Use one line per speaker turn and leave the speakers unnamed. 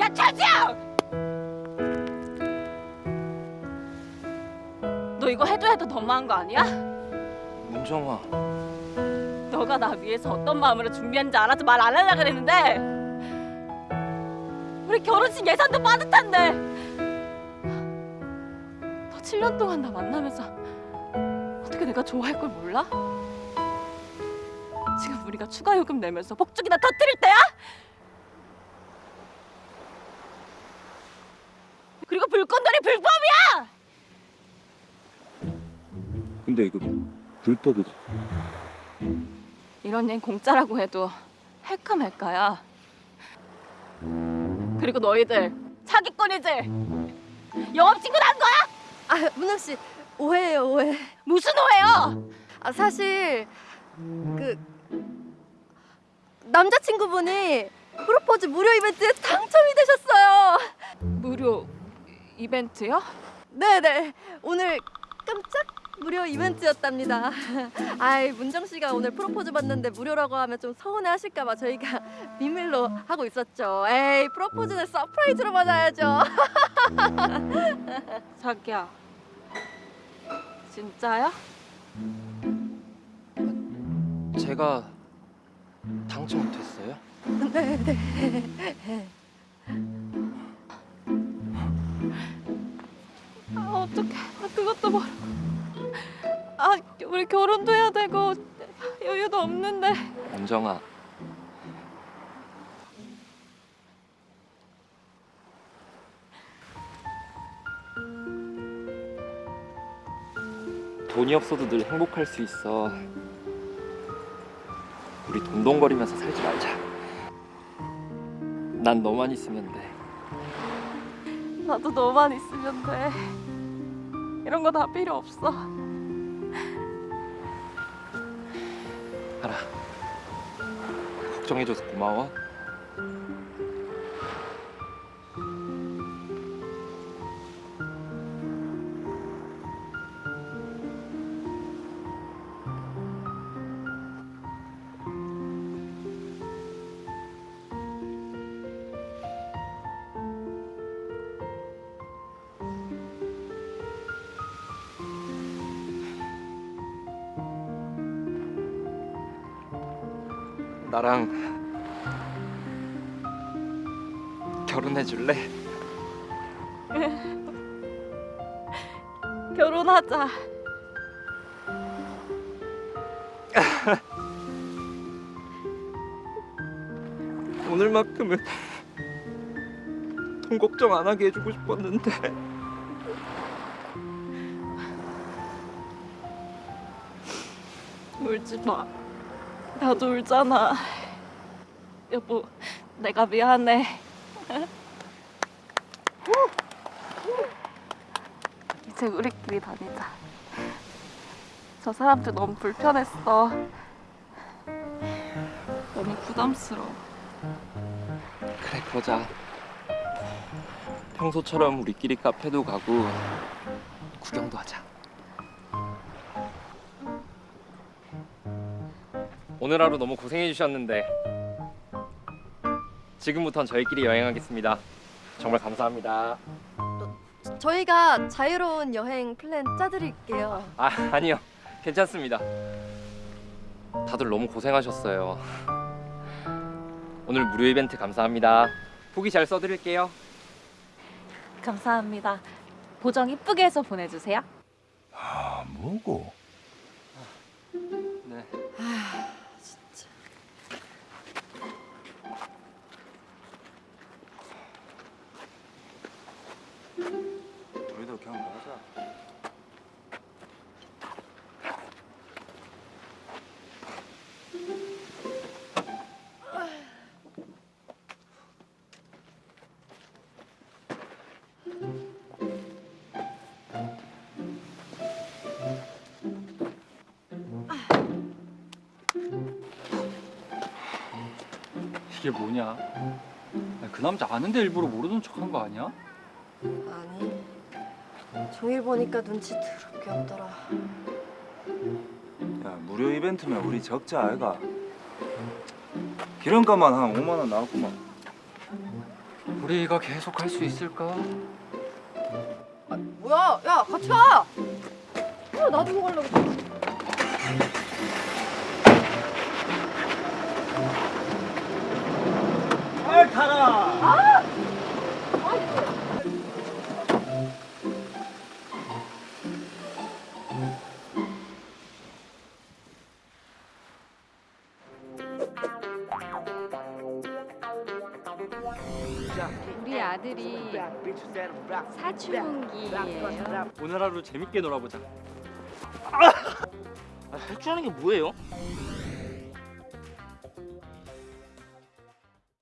야 차지영! 너 이거 해도 해도 너무한 거 아니야?
문정아
너가 나 위해서 어떤 마음으로 준비한지 알아서 말 안 하려고 그랬는데 우리 결혼식 예산도 빠듯한데 너 7년 동안 나 만나면서 어떻게 내가 좋아할 걸 몰라? 지금 우리가 추가 요금 내면서 복죽이나 터뜨릴 때야? 그리고 불꽃놀이 불법이야!
근데 이거 불법이지
이런 일 공짜라고 해도 할까 말까야. 그리고 너희들 사기꾼이지? 영업신고 난 거야?
아 문영 씨 오해예요 오해.
무슨 오해요?
아 사실 그 남자친구분이 프로포즈 무료 이벤트에 당첨이 되셨어요.
무료 이벤트요?
네네 오늘 깜짝 무료 이벤트였답니다. 아이 문정 씨가 오늘 프로포즈 받는데 무료라고 하면 좀 서운해하실까봐 저희가 비밀로 하고 있었죠. 에이 프로포즈는 surprise로 받아야죠.
자기야. 진짜야?
제가 당첨됐어요?
네 네.
아, 어떡해. 아, 그것도 모르고. 아, 우리 결혼도 해야 되고 여유도 없는데.
문정아 돈이 없어도 늘 행복할 수 있어. 우리 동동거리면서 살지 말자. 난 너만 있으면 돼.
나도 너만 있으면 돼. 이런 거 다 필요 없어.
알아. 걱정해줘서 고마워 나랑 결혼해 줄래?
결혼하자.
오늘만큼은 돈 걱정 안 하게 해주고 싶었는데
울지 마. 나도 울잖아. 여보, 내가 미안해. 이제 우리끼리 다니자. 저 사람들 너무 불편했어. 너무 부담스러워.
그래 그러자 평소처럼 우리끼리 카페도 가고 구경도 하자 오늘 하루 너무 고생해 주셨는데 지금부턴 저희끼리 여행하겠습니다 정말 감사합니다
저희가 자유로운 여행 플랜 짜드릴게요.
아 아니요 괜찮습니다 다들 너무 고생하셨어요 오늘 무료 이벤트 감사합니다 후기 잘 써드릴게요
감사합니다. 보정 이쁘게 해서 보내주세요.
아 뭐고?
네.
우리도 먹자.
이게 뭐냐? 야, 그 남자 아는데 일부러 모르는 척한 거 아니야?
아니 종일 보니까 눈치 더럽게 없더라.
야 무료 이벤트면 우리 적자 아이가. 기름값만 한 5만 원 나왔구만.
우리 이거 계속 할 수 있을까?
뭐야? 야 같이 와. 야 나도 이거 가려고.
아들이 사춘기예요.
오늘 하루 재밌게 놀아보자.
아, 탈출하는 게 뭐예요?